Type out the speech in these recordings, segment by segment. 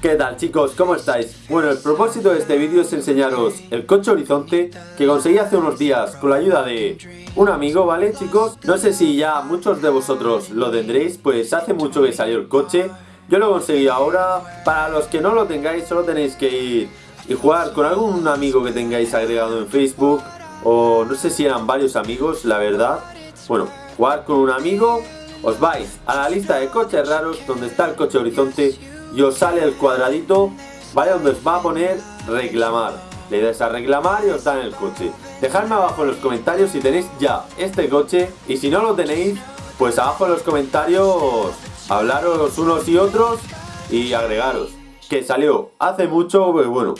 ¿Qué tal chicos? ¿Cómo estáis? Bueno, el propósito de este vídeo es enseñaros el coche Horizonte que conseguí hace unos días con la ayuda de un amigo, ¿vale chicos? No sé si ya muchos de vosotros lo tendréis, pues hace mucho que salió el coche Yo lo conseguí ahora, para los que no lo tengáis solo tenéis que ir y jugar con algún amigo que tengáis agregado en Facebook O no sé si eran varios amigos, la verdad Bueno, jugar con un amigo os vais a la lista de coches raros donde está el coche Horizonte y os sale el cuadradito, ¿vale? Donde os va a poner reclamar. Le dais a reclamar y os dan el coche. Dejadme abajo en los comentarios si tenéis ya este coche y si no lo tenéis, pues abajo en los comentarios hablaros unos y otros y agregaros. Que salió hace mucho, pues bueno,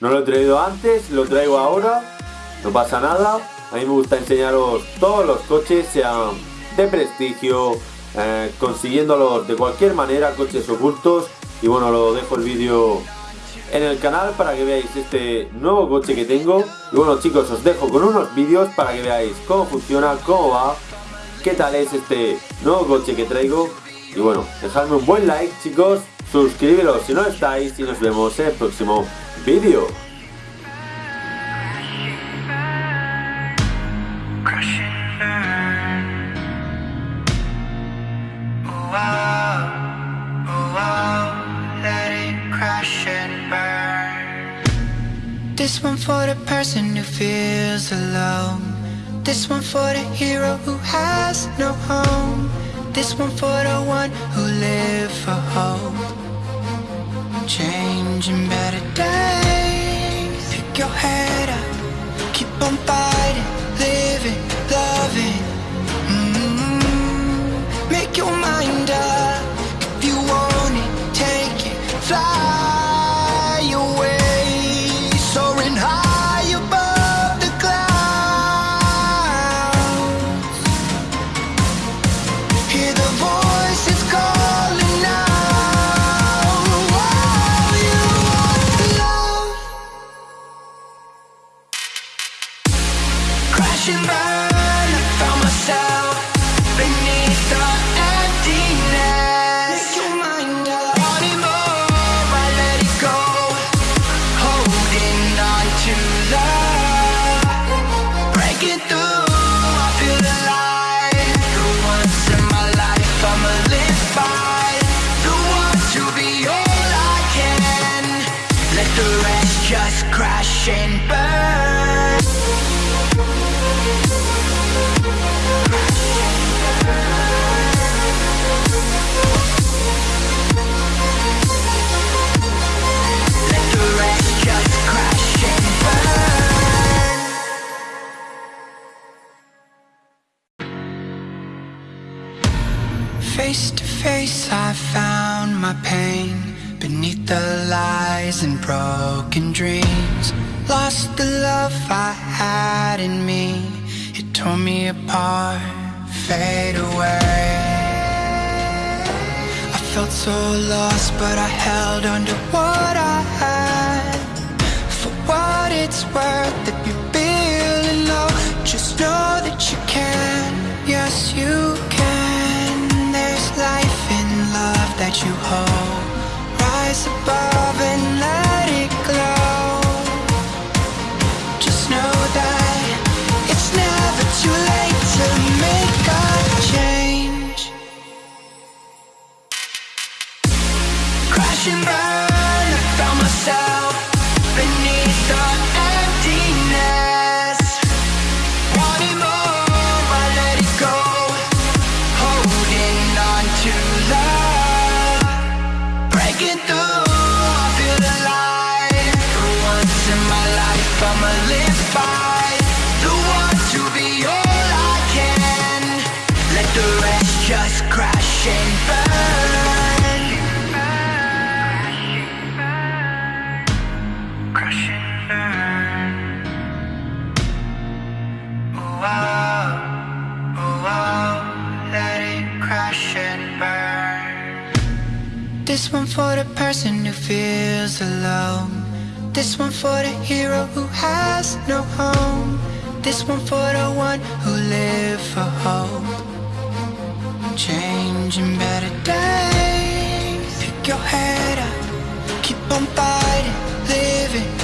no lo he traído antes, lo traigo ahora, no pasa nada. A mí me gusta enseñaros todos los coches, sean de prestigio, eh, consiguiéndolos de cualquier manera, coches ocultos y bueno, lo dejo el vídeo en el canal para que veáis este nuevo coche que tengo. Y bueno chicos, os dejo con unos vídeos para que veáis cómo funciona, cómo va, qué tal es este nuevo coche que traigo. Y bueno, dejadme un buen like chicos, suscribiros si no estáis y nos vemos en el próximo vídeo. This one for the person who feels alone. This one for the hero who has no home. This one for the one who live for hope. Changing better days. Pick your head up Face to face I found my pain Beneath the lies and broken dreams Lost the love I had in me. It tore me apart, fade away. I felt so lost but I held on to what I had. For what it's worth if you're feeling low Just know that you can, yes you that Crash and This one for the person who feels alone. This one for the hero who has no home. This one for the one who lives for hope. Changing better days. Pick your head up, keep on fighting, living.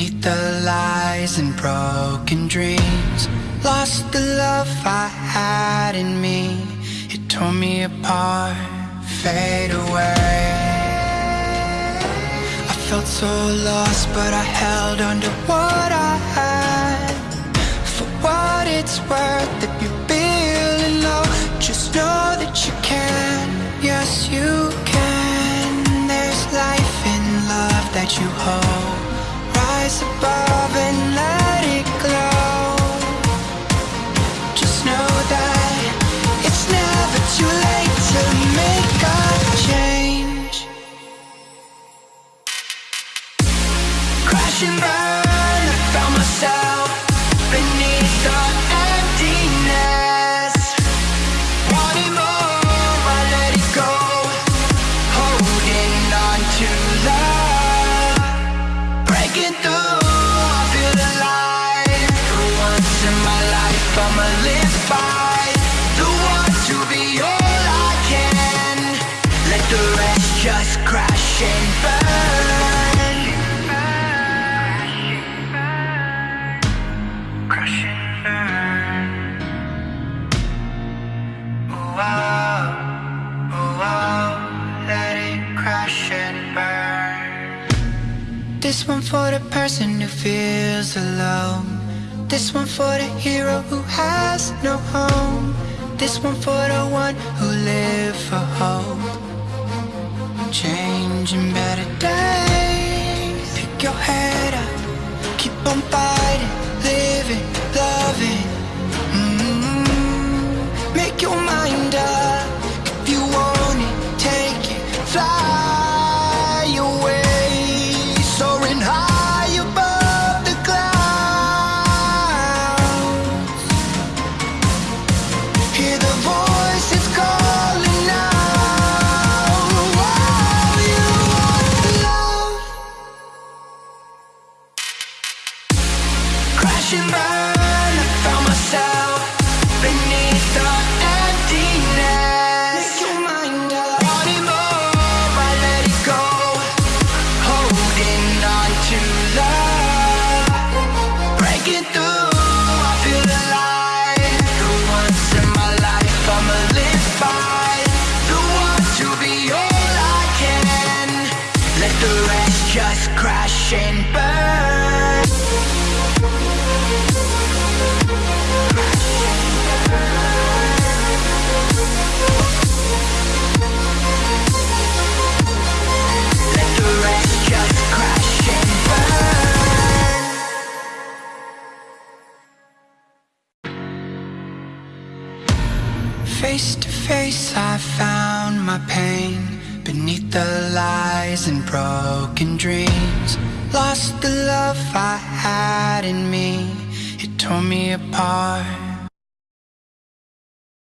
Beneath the lies and broken dreams Lost the love I had in me. It tore me apart, fade away. I felt so lost but I held on to what I had. For what it's worth if you're feeling low Just know that you can, yes you can. There's life in love that you hold surviving dance alone. This one for the hero who has no home. This one for the one who lives for hope. Changing better days. Pick your head up. Keep on fighting. Face to face I found my pain Beneath the lies and broken dreams. Lost the love I had in me. It tore me apart.